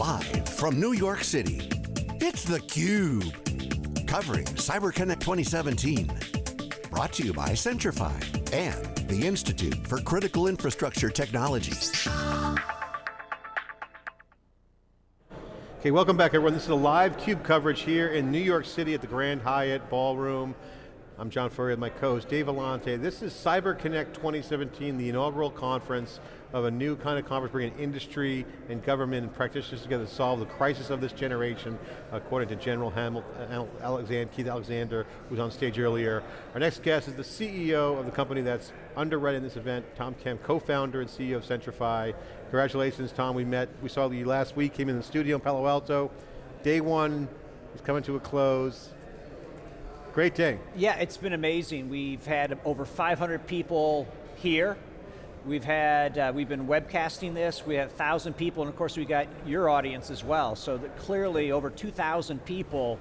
Live from New York City, it's theCUBE. Covering CyberConnect 2017. Brought to you by Centrify and the Institute for Critical Infrastructure Technology. Okay, welcome back everyone. This is a live CUBE coverage here in New York City at the Grand Hyatt Ballroom. I'm John Furrier with my co-host Dave Vellante. This is CyberConnect 2017, the inaugural conference of a new kind of conference bringing industry and government and practitioners together to solve the crisis of this generation, according to General Hamilton, Alexander, Keith Alexander, who was on stage earlier. Our next guest is the CEO of the company that's underwriting this event, Tom Kemp, co-founder and CEO of Centrify. Congratulations, Tom, we met, we saw you last week, came in the studio in Palo Alto. Day one is coming to a close. Great day. Yeah, it's been amazing. We've had over 500 people here. We've had, uh, we've been webcasting this. We have 1,000 people, and of course we got your audience as well. So that clearly over 2,000 people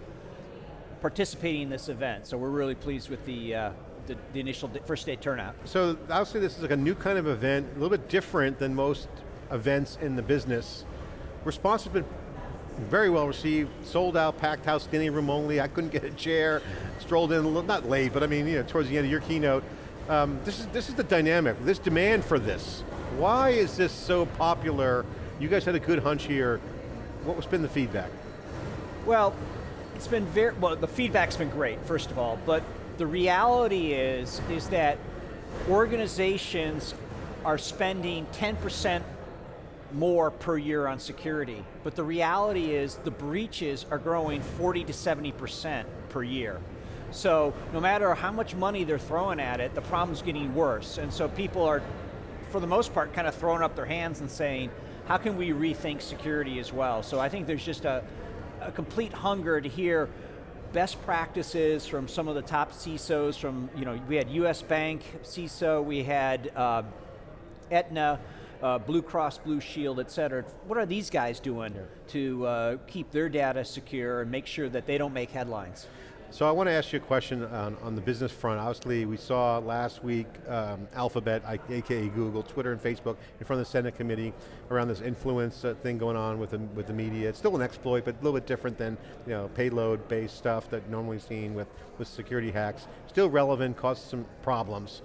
participating in this event. So we're really pleased with the, uh, the, the, initial first day turnout. So obviously this is like a new kind of event, a little bit different than most events in the business. Response has been very well received, sold out, packed house, standing room only. I couldn't get a chair, strolled in, not late, but I mean, you know, towards the end of your keynote. Um, this, is, this is the dynamic, this demand for this. Why is this so popular? You guys had a good hunch here. What has been the feedback? Well, it's been very, well, the feedback's been great, first of all, but the reality is, is that organizations are spending 10% more per year on security. But the reality is the breaches are growing 40 to 70% per year. So no matter how much money they're throwing at it, the problem's getting worse. And so people are, for the most part, kind of throwing up their hands and saying, how can we rethink security as well? So I think there's just a, a complete hunger to hear best practices from some of the top CISOs from, you know, we had US Bank CISO, we had uh, Aetna, uh, Blue Cross Blue Shield, et cetera. What are these guys doing to uh, keep their data secure and make sure that they don't make headlines? So I want to ask you a question on, on the business front. Obviously, we saw last week um, Alphabet, aka Google, Twitter and Facebook, in front of the Senate committee around this influence uh, thing going on with the, with the media. It's still an exploit, but a little bit different than you know, payload-based stuff that normally seen with, with security hacks. Still relevant, caused some problems.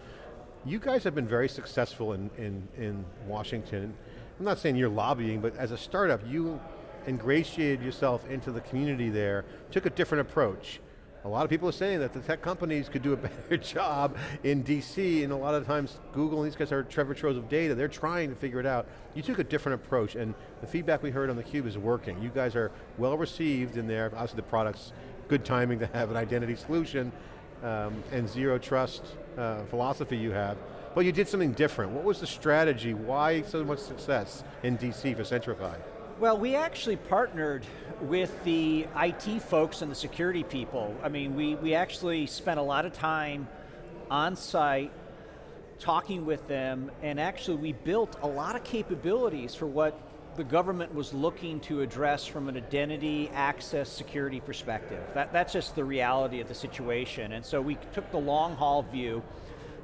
You guys have been very successful in, in, in Washington. I'm not saying you're lobbying, but as a startup, you ingratiated yourself into the community there, took a different approach. A lot of people are saying that the tech companies could do a better job in DC, and a lot of times Google and these guys are troves of data, they're trying to figure it out. You took a different approach, and the feedback we heard on theCUBE is working. You guys are well received in there, obviously the product's good timing to have an identity solution, um, and zero trust uh, philosophy you have, but you did something different. What was the strategy? Why so much success in DC for Centrify? Well, we actually partnered with the IT folks and the security people. I mean, we, we actually spent a lot of time on site talking with them, and actually we built a lot of capabilities for what the government was looking to address from an identity, access, security perspective. That, that's just the reality of the situation. And so we took the long haul view.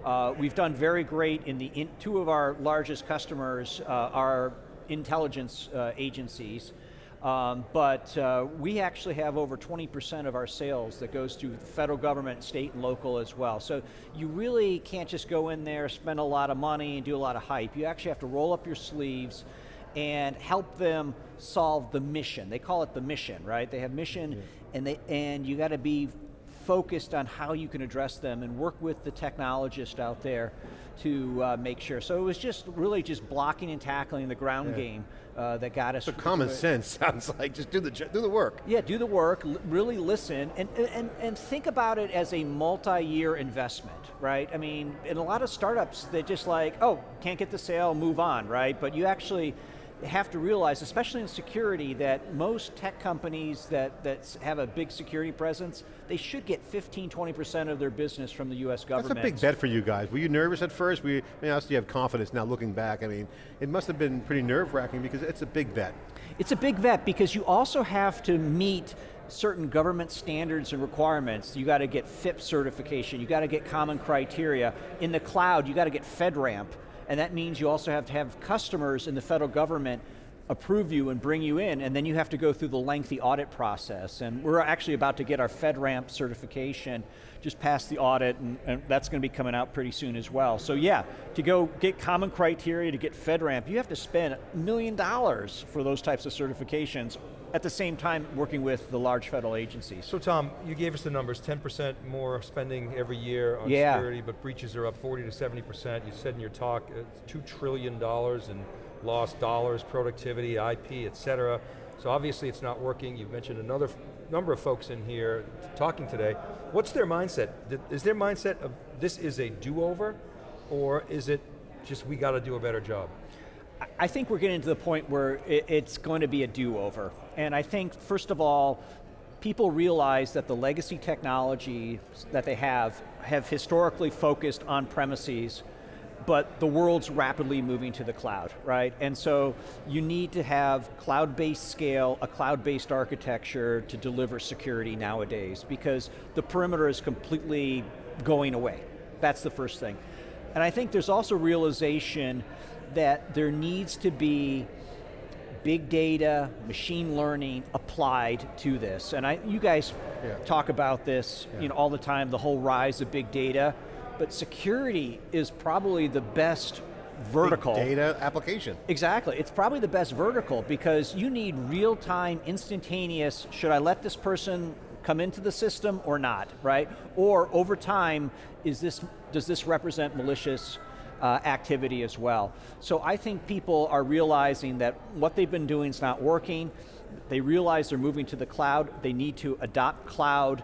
Uh, we've done very great in the, in, two of our largest customers uh, are intelligence uh, agencies. Um, but uh, we actually have over 20% of our sales that goes to the federal government, state and local as well. So you really can't just go in there, spend a lot of money and do a lot of hype. You actually have to roll up your sleeves, and help them solve the mission. They call it the mission, right? They have mission, yeah. and they and you got to be focused on how you can address them and work with the technologist out there to uh, make sure. So it was just really just blocking and tackling the ground yeah. game uh, that got us. So common sense sounds like just do the do the work. Yeah, do the work. really listen and and and think about it as a multi-year investment, right? I mean, in a lot of startups, they just like, oh, can't get the sale, move on, right? But you actually have to realize, especially in security, that most tech companies that, that have a big security presence, they should get 15, 20% of their business from the US government. That's a big bet for you guys. Were you nervous at first? We, I mean, obviously you have confidence now looking back. I mean, it must have been pretty nerve wracking because it's a big bet. It's a big bet because you also have to meet certain government standards and requirements. You got to get FIPS certification, you got to get common criteria. In the cloud, you got to get FedRAMP and that means you also have to have customers in the federal government approve you and bring you in, and then you have to go through the lengthy audit process. And we're actually about to get our FedRAMP certification, just passed the audit, and, and that's going to be coming out pretty soon as well. So yeah, to go get common criteria to get FedRAMP, you have to spend a million dollars for those types of certifications at the same time working with the large federal agencies. So Tom, you gave us the numbers, 10% more spending every year on yeah. security, but breaches are up 40 to 70%. You said in your talk, it's $2 trillion in lost dollars, productivity, IP, et cetera. So obviously it's not working. You've mentioned another number of folks in here talking today. What's their mindset? Is their mindset of this is a do-over, or is it just we got to do a better job? I think we're getting to the point where it's going to be a do-over. And I think, first of all, people realize that the legacy technology that they have have historically focused on premises but the world's rapidly moving to the cloud, right? And so you need to have cloud-based scale, a cloud-based architecture to deliver security nowadays because the perimeter is completely going away. That's the first thing. And I think there's also realization that there needs to be big data, machine learning applied to this. And I, you guys yeah. talk about this yeah. you know, all the time, the whole rise of big data, but security is probably the best vertical. Big data application. Exactly, it's probably the best vertical because you need real-time, instantaneous, should I let this person come into the system or not, right? Or over time, is this, does this represent malicious uh, activity as well. So I think people are realizing that what they've been doing is not working. They realize they're moving to the cloud. They need to adopt cloud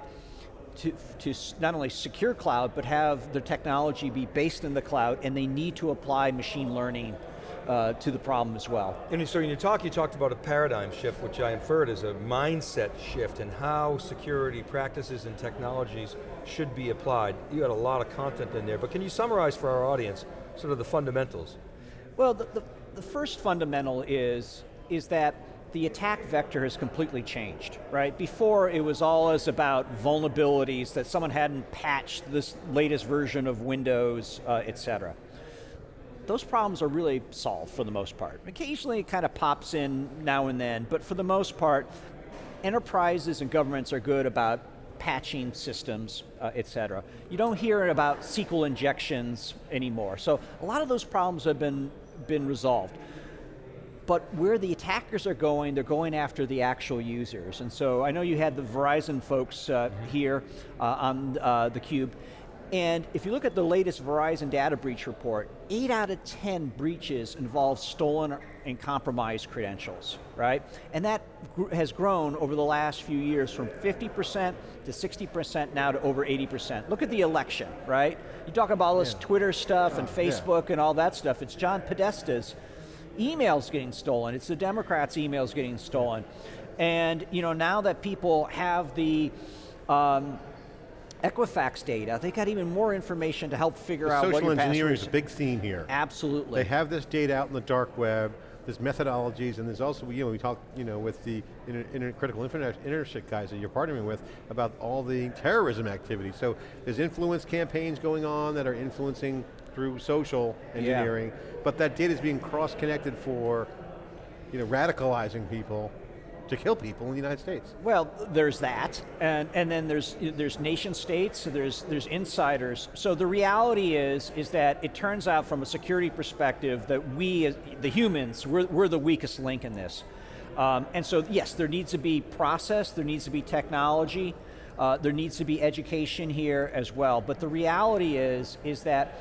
to, to not only secure cloud, but have the technology be based in the cloud, and they need to apply machine learning uh, to the problem as well. And so in your talk, you talked about a paradigm shift, which I inferred is a mindset shift in how security practices and technologies should be applied. You had a lot of content in there, but can you summarize for our audience sort of the fundamentals? Well, the, the, the first fundamental is, is that the attack vector has completely changed, right? Before it was always about vulnerabilities that someone hadn't patched this latest version of Windows, uh, et cetera. Those problems are really solved for the most part. Occasionally it kind of pops in now and then, but for the most part, enterprises and governments are good about patching systems, uh, et cetera. You don't hear about SQL injections anymore. So a lot of those problems have been, been resolved. But where the attackers are going, they're going after the actual users. And so I know you had the Verizon folks uh, mm-hmm. here uh, on uh, theCUBE, and if you look at the latest Verizon data breach report, eight out of 10 breaches involve stolen and compromised credentials, right? And that has grown over the last few years from 50% to 60% now to over 80%. Look at the election, right? You talk about all this yeah. Twitter stuff and Facebook yeah. and all that stuff. It's John Podesta's emails getting stolen. It's the Democrats' emails getting stolen. And you know, now that people have the um, Equifax data, they got even more information to help figure the out what your Social engineering is a big theme here. Absolutely. They have this data out in the dark web, there's methodologies, and there's also, you know, we talk, you know, with the inter, inter critical internet guys that you're partnering with about all the terrorism activity. So there's influence campaigns going on that are influencing through social engineering, yeah. but that data is being cross-connected for, you know, radicalizing people to kill people in the United States. Well, there's that, and, and then there's, there's nation states, there's, there's insiders. So the reality is, is that it turns out from a security perspective that we, the humans, we're, we're the weakest link in this. Um, and so yes, there needs to be process, there needs to be technology, uh, there needs to be education here as well. But the reality is, is that,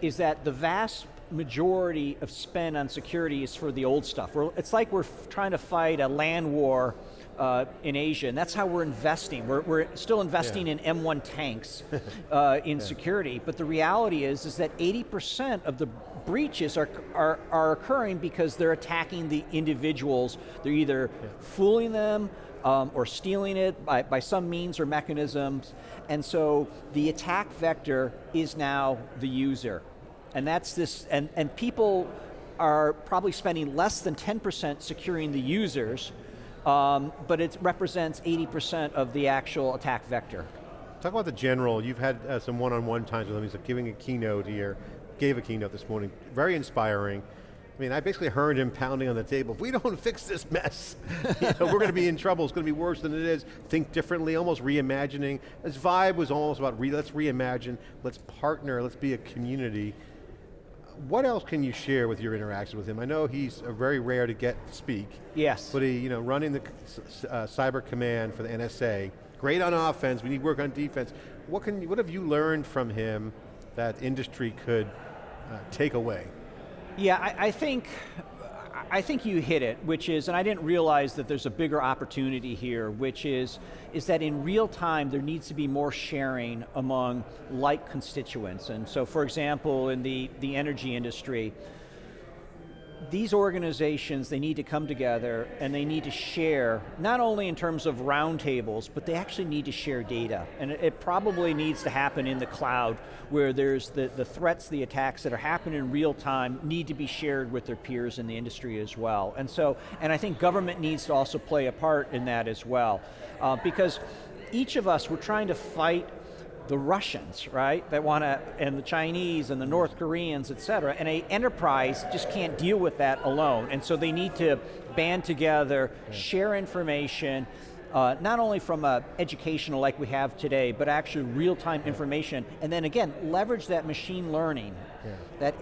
is that the vast majority of spend on security is for the old stuff. We're, it's like we're trying to fight a land war uh, in Asia, and that's how we're investing. We're, we're still investing yeah. in M1 tanks uh, in yeah. security, but the reality is, is that 80% of the breaches are, are, are occurring because they're attacking the individuals. They're either yeah. fooling them, um, or stealing it by, by some means or mechanisms, and so the attack vector is now the user. And that's this, and, and people are probably spending less than 10% securing the users, um, but it represents 80% of the actual attack vector. Talk about the general, you've had uh, some one-on-one -on -one times with him, he's giving a keynote here, gave a keynote this morning, very inspiring. I mean, I basically heard him pounding on the table, if we don't fix this mess, you know, we're going to be in trouble, it's going to be worse than it is, think differently, almost reimagining. His vibe was almost about, re let's reimagine, let's partner, let's be a community. What else can you share with your interaction with him? I know he's very rare to get to speak. Yes. But he, you know, running the uh, cyber command for the NSA, great on offense, we need work on defense. What, can, what have you learned from him that industry could uh, take away? Yeah, I, I, think I think you hit it, which is, and I didn't realize that there's a bigger opportunity here, which is, is that in real time there needs to be more sharing among like constituents. And so for example, in the, the energy industry, these organizations, they need to come together and they need to share, not only in terms of roundtables, but they actually need to share data. And it, probably needs to happen in the cloud where there's the, the threats, the attacks that are happening in real time need to be shared with their peers in the industry as well. And so, and I think government needs to also play a part in that as well. Uh, because each of us, we're trying to fight the Russians, right, that want to, and the Chinese and the North Koreans, et cetera, and a enterprise just can't deal with that alone, and so they need to band together, yeah. share information, uh, not only from a educational like we have today, but actually real-time information, and then again, leverage that machine learning, yeah. that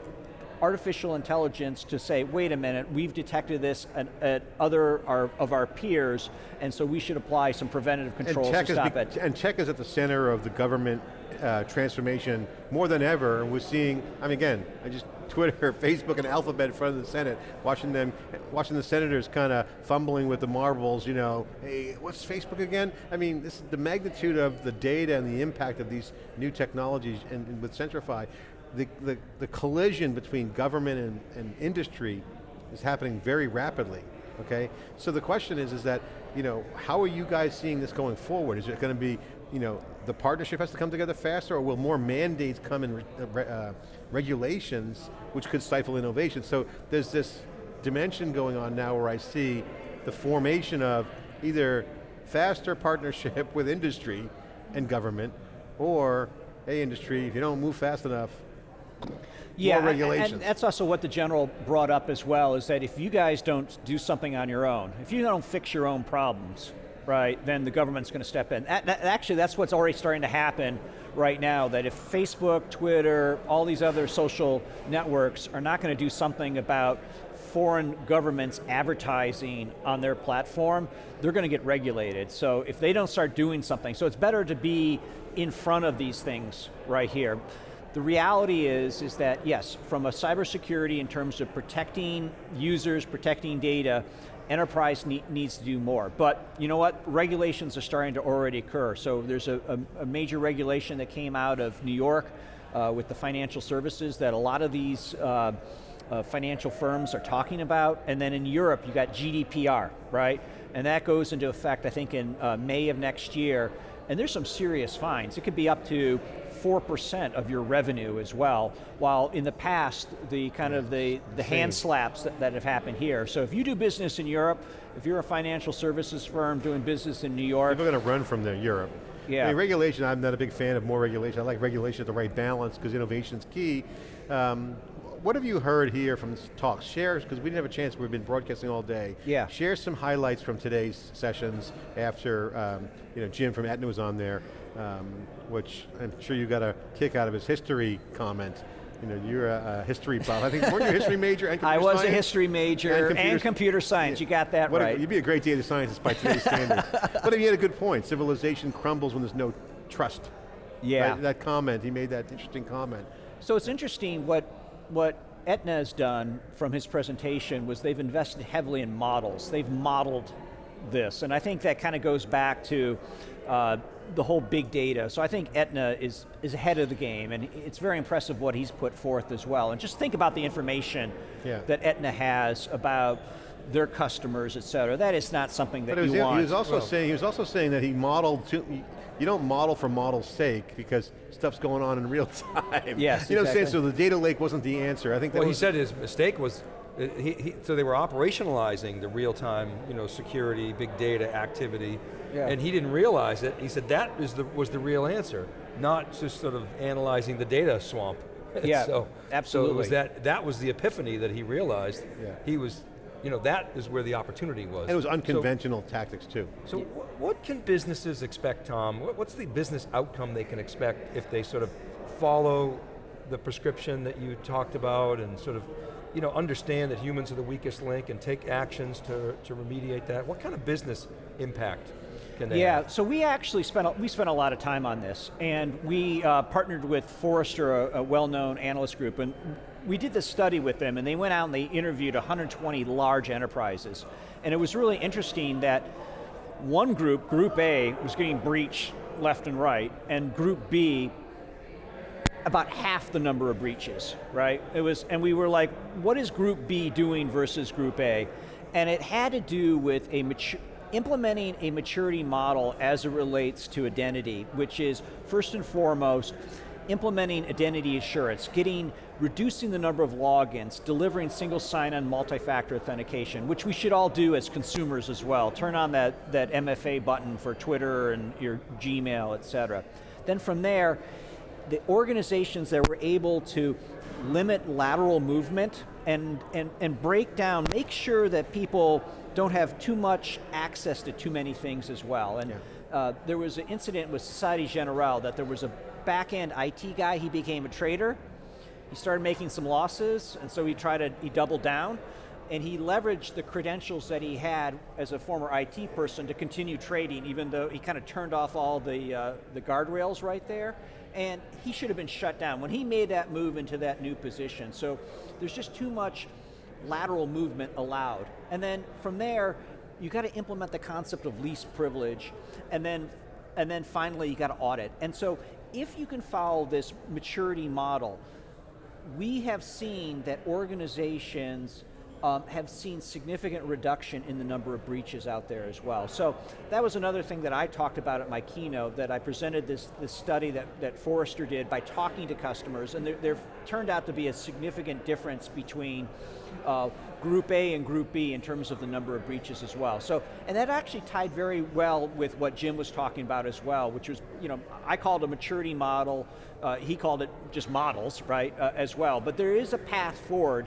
artificial intelligence to say, wait a minute, we've detected this at, at other our, of our peers, and so we should apply some preventative controls to stop it. And tech is at the center of the government uh, transformation more than ever, and we're seeing, I mean again, I just Twitter, Facebook, and Alphabet in front of the Senate, watching them, watching the senators kind of fumbling with the marbles, you know, hey, what's Facebook again? I mean, this, is the magnitude of the data and the impact of these new technologies and, and with Centrify, the, the, the collision between government and, and industry is happening very rapidly, okay? So the question is, is that, you know, how are you guys seeing this going forward? Is it going to be, you know, the partnership has to come together faster or will more mandates come in uh, uh, regulations which could stifle innovation? So there's this dimension going on now where I see the formation of either faster partnership with industry and government or, hey industry, if you don't move fast enough, yeah, more regulations. And that's also what the general brought up as well, is that if you guys don't do something on your own, if you don't fix your own problems, right, then the government's going to step in. Actually, that's what's already starting to happen right now, that if Facebook, Twitter, all these other social networks are not going to do something about foreign governments advertising on their platform, they're going to get regulated. So if they don't start doing something, so it's better to be in front of these things right here. The reality is, is that yes, from a cybersecurity in terms of protecting users, protecting data, enterprise ne needs to do more. But you know what, regulations are starting to already occur. So there's a, a, a major regulation that came out of New York uh, with the financial services that a lot of these uh, uh, financial firms are talking about. And then in Europe, you got GDPR, right? And that goes into effect, I think, in uh, May of next year. And there's some serious fines. It could be up to 4% of your revenue as well, while in the past, the kind of the, the hand slaps that, that have happened here. So if you do business in Europe, if you're a financial services firm doing business in New York. People are going to run from there, Europe. Yeah. I mean, regulation, I'm not a big fan of more regulation. I like regulation at the right balance because innovation's key. Um, what have you heard here from talks? Share, because we didn't have a chance, we've been broadcasting all day. Yeah. Share some highlights from today's sessions after um, you know, Jim from Aetna was on there, um, which I'm sure you got a kick out of his history comment. You know, you're a, a history buff. I think, weren't you a history major and I was science? a history major and computer, and computer science, yeah. you got that what right. A, you'd be a great data scientist by today's standards. But he had a good point. Civilization crumbles when there's no trust. Yeah. Right? That comment, he made that interesting comment. So it's interesting what what Aetna has done from his presentation was they've invested heavily in models. They've modeled this, and I think that kind of goes back to uh, the whole big data. So I think Aetna is, is ahead of the game, and it's very impressive what he's put forth as well. And just think about the information yeah. that Aetna has about their customers, et cetera. That is not something that but you want. He was also well, saying he was also saying that he modeled to, you don't model for model's sake because stuff's going on in real time. Yes, You know exactly. what I'm saying? So the data lake wasn't the answer. I think Well, he said his mistake was, Uh, he, he, so they were operationalizing the real-time you know, security, big data activity, yeah. and he didn't realize it. He said that is the, was the real answer, not just sort of analyzing the data swamp. Yeah, so, absolutely. So it was that, that was the epiphany that he realized. Yeah. He was, you know, that is where the opportunity was. And it was So- unconventional tactics too. So wh- what can businesses expect, Tom? What- What's the business outcome they can expect if they sort of follow the prescription that you talked about and sort of you know, understand that humans are the weakest link and take actions to, to remediate that? What kind of business impact can they Yeah, have? so we actually spent, a- we spent a lot of time on this, and we uh, partnered with Forrester, a, a well-known analyst group, and we did this study with them, and they went out and they interviewed 120 large enterprises. And it was really interesting that one group, Group A, was getting breached left and right, and Group B about half the number of breaches, right? It was, and we were like, what is Group B doing versus Group A? And it had to do with a implementing a maturity model as it relates to identity, which is first and foremost, implementing identity assurance, getting, reducing the number of logins, delivering single sign-on multi-factor authentication, which we should all do as consumers as well. Turn on that, that MFA button for Twitter and your Gmail, et cetera. Then from there, the organizations that were able to limit lateral movement and, and, and break down, make sure that people don't have too much access to too many things as well. And uh, there was an incident with Society Generale that there was a back-end IT guy, he became a trader, he started making some losses, and so he tried to, he doubled down, and he leveraged the credentials that he had as a former IT person to continue trading, even though he kind of turned off all the, uh, the guardrails right there, and he should have been shut down when he made that move into that new position. So there's just too much lateral movement allowed. And then from there, you got to implement the concept of least privilege, and then, and then finally you got to audit. And so if you can follow this maturity model, we have seen that organizations um, have seen significant reduction in the number of breaches out there as well. So that was another thing that I talked about at my keynote, that I presented this, this study that, that Forrester did by talking to customers, and there, there turned out to be a significant difference between uh, Group A and Group B in terms of the number of breaches as well. So, and that actually tied very well with what Jim was talking about as well, which was, you know, I called a maturity model, uh, he called it just models, right, uh, as well. But there is a path forward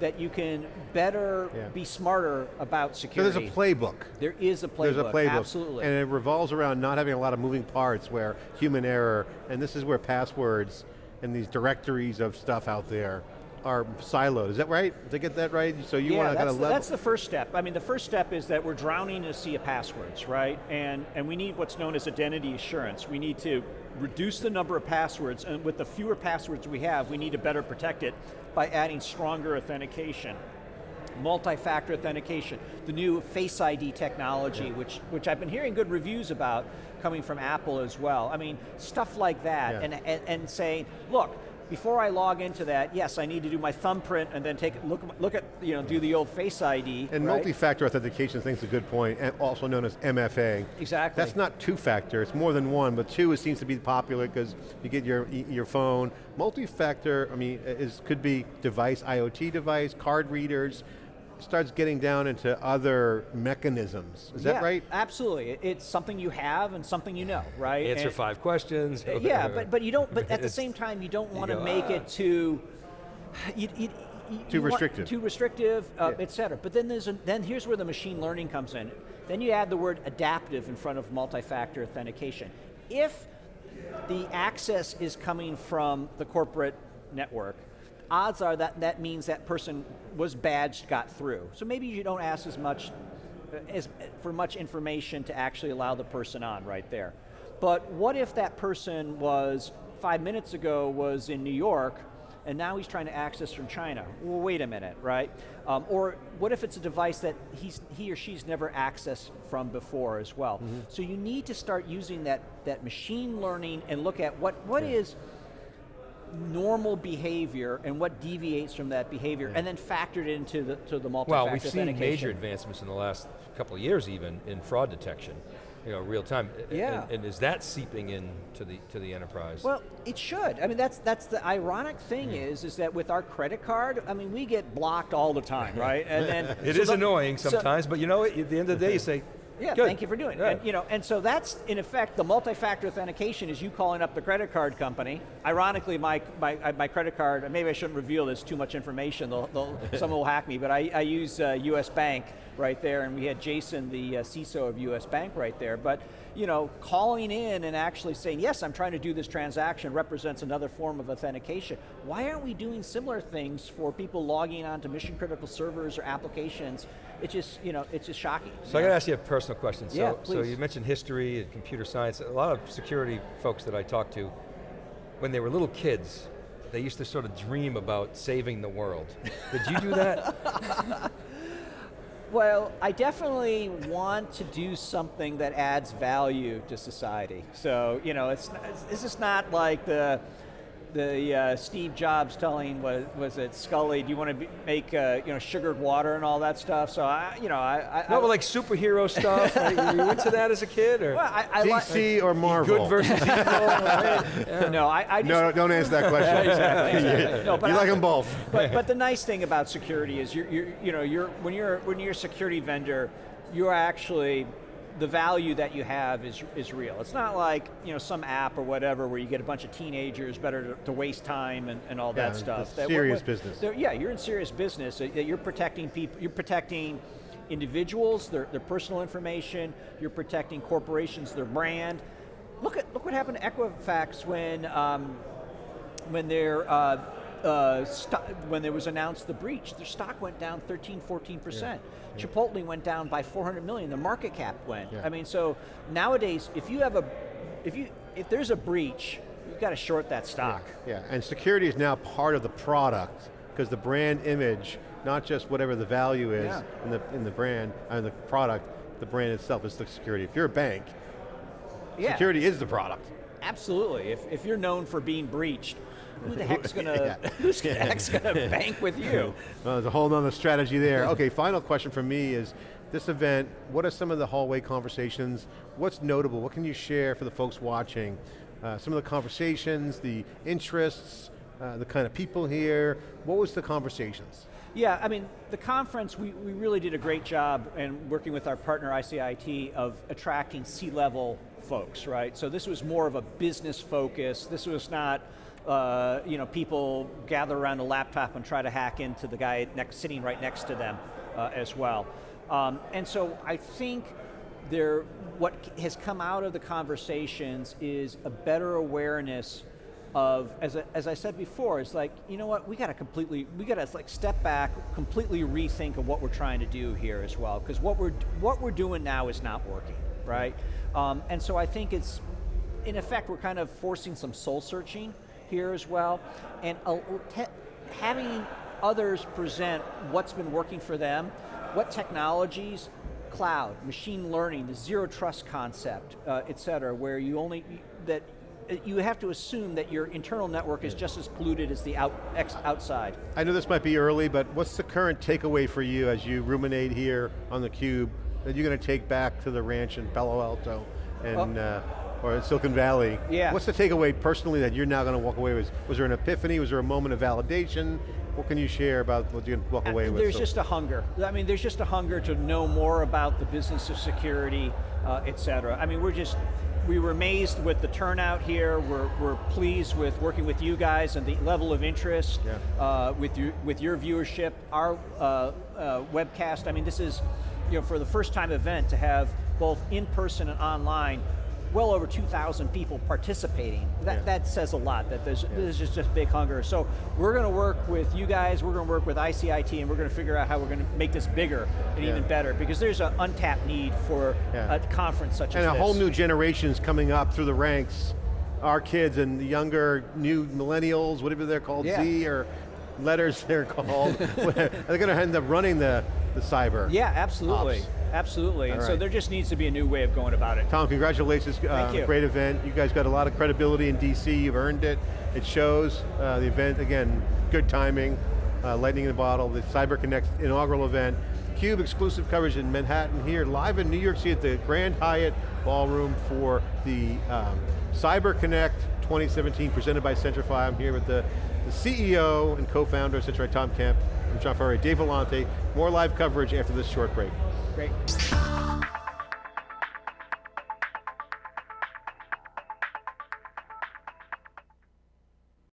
that you can better Yeah. be smarter about So security. there's a playbook. There is a playbook, There's a playbook. absolutely. And it revolves around not having a lot of moving parts where human error, and this is where passwords and these directories of stuff out there are siloed. Is that right? Did I get that right? So you yeah, want to kind of the, level. that's the first step. I mean, the first step is that we're drowning in a sea of passwords, right? And, and we need what's known as identity assurance. We need to reduce the number of passwords, and with the fewer passwords we have, we need to better protect it by adding stronger authentication. Multi-factor authentication, the new Face ID technology, which, which I've been hearing good reviews about coming from Apple as well. I mean, stuff like that, Yeah. and, and, and saying, look, before I log into that, yes, I need to do my thumbprint and then take look look at you know do the old Face ID. and right? multi-factor authentication, I think is a good point, and also known as MFA. Exactly. That's not two-factor, it's more than one, but two it seems to be popular because you get your, your phone. Multi-factor, I mean, is, could be device, IoT device, card readers, starts getting down into other mechanisms. Is that right? Absolutely, it's something you have and something you know, right? Answer And- five questions. Yeah, but but you don't. But at the same time, you don't want to make "Ah." it too. You, you, you- Too restrictive. Too restrictive, uh, Yeah. et cetera. But then there's a, then here's where the machine learning comes in. Then you add the word adaptive in front of multi-factor authentication. If the access is coming from the corporate network, odds are that that means that person was badged, got through. So maybe you don't ask as much uh, as, for much information to actually allow the person on right there. But what if that person was, five minutes ago, was in New York, and now he's trying to access from China? Well, wait a minute, right? Um, or what if it's a device that he's, he or she's never accessed from before as well? So you need to start using that, that machine learning and look at what, what is normal behavior and what deviates from that behavior, and then factored into the, to the multi-factor Well, we've seen major advancements in the last couple of years even in fraud detection, you know, real time. Yeah. And, and is that seeping into the, to the enterprise? Well, it should. I mean, that's that's the ironic thing Hmm. is is that with our credit card, I mean, we get blocked all the time, right? And then It so is the- annoying so- sometimes, but you know, at the end of the day, you say, Yeah, Good. thank you for doing Yeah. it. And, you know, and so that's in effect the multi-factor authentication is you calling up the credit card company. Ironically, my my, my credit card. Maybe I shouldn't reveal this too much information. They'll, they'll, someone will hack me. But I, I use uh, U.S. Bank right there, and we had Jason, the uh, CISO of U.S. Bank, right there. But you know, calling in and actually saying, yes, I'm trying to do this transaction represents another form of authentication. Why aren't we doing similar things for people logging onto mission critical servers or applications? It's just, you know, it's just shocking. So I got to ask you a personal question. So, Yeah, so you mentioned history and computer science. A lot of security folks that I talk to, when they were little kids, they used to sort of dream about saving the world. Did you do that? Well, I definitely want to do something that adds value to society. So, you know, it's, it's this is not like the the uh, Steve Jobs telling was was it Sculley? Do you want to make uh, you know sugared water and all that stuff? So I, you know, I, I no, I, but like superhero stuff. right? Were you into that as a kid, or well, I, I like- DC or Marvel? good versus evil? right? no, I, I just, No, don't answer that question. exactly, exactly. No, but you I- like them both. but, but the nice thing about security is you're, you're you know you're when you're when you're a security vendor, you're actually the value that you have is is real. It's not like you know some app or whatever where you get a bunch of teenagers better to, to waste time and, and all Yeah, that stuff. That- serious what- business. Yeah, you're in serious business. You're protecting people. You're protecting individuals, their, their personal information. You're protecting corporations, their brand. Look at look what happened to Equifax when. Um, when their uh, uh, sto- when there was announced the breach, their stock went down 13, 14 percent. Chipotle went down by 400 million. The market cap went. Yeah. I mean, so nowadays, if you have a, if you if there's a breach, you've got to short that stock. Yeah, and security is now part of the product because the brand image, not just whatever the value is Yeah. in the in the brand and the product, the brand itself is the security. If you're a bank, Yeah, security is the product. absolutely. If if you're known for being breached, who the heck's gonna who's the heck's gonna bank with you? Well, there's a whole nother strategy there. Okay, final question from me is, this event, what are some of the hallway conversations? What's notable? What can you share for the folks watching? Uh, some of the conversations, the interests, uh, the kind of people here. What was the conversations? Yeah, I mean, the conference, we, we really did a great job in working with our partner ICIT of attracting C-level folks, right? So this was more of a business focus. This was not, uh, you know, people gather around a laptop and try to hack into the guy next, sitting right next to them uh, as well. Um, and so I think there, what has come out of the conversations is a better awareness of, as, I- as I said before, it's like, you know what, we got to completely, we got to like step back, completely rethink of what we're trying to do here as well, because what we're, what we're doing now is not working, right? Um, and so I think it's, in effect, we're kind of forcing some soul searching here as well, and uh, having others present what's been working for them, what technologies, cloud, machine learning, the zero trust concept, uh, et cetera, where you only, that uh, you have to assume that your internal network is just as polluted as the out, outside. I know this might be early, but what's the current takeaway for you as you ruminate here on the cube that you're going to take back to the ranch in Palo Alto and uh, or in Silicon Valley? Yeah. What's the takeaway personally that you're now going to walk away with? Was there an epiphany? Was there a moment of validation? What can you share about what you're going to walk away with? Uh, There's So- just a hunger. I mean, there's just a hunger to know more about the business of security, uh, et cetera. I mean, we're just, we were amazed with the turnout here. We're, we're pleased with working with you guys and the level of interest Yeah. uh, with, you, with your viewership, our uh, uh, webcast. I mean, this is, you know, for the first time event to have both in person and online, well over 2,000 people participating. That, Yeah. that says a lot, that there's, there's just, just big hunger. So we're going to work with you guys, we're going to work with ICIT, and we're going to figure out how we're going to make this bigger and Yeah. even better, because there's an untapped need for Yeah. a conference such and as this. And a whole new generation's coming up through the ranks. Our kids and the younger, new millennials, whatever they're called, Yeah. Z or letters they're called. they're going to end up running the, the cyber. Yeah, absolutely. Ops. Absolutely. And All so there just needs to be a new way of going about it. Tom, congratulations uh, on a you. great event. You guys got a lot of credibility in DC, you've earned it. It shows. Uh, the event, again, good timing, uh, lightning in the bottle, the Cyber Connect inaugural event. CUBE exclusive coverage in Manhattan here, live in New York City at the Grand Hyatt Ballroom for the um, Cyber Connect 2017 presented by Centrify. I'm here with the, the CEO and co-founder of Centrify, Tom Kemp. I'm John Furrier, Dave Vellante. More live coverage after this short break. Great.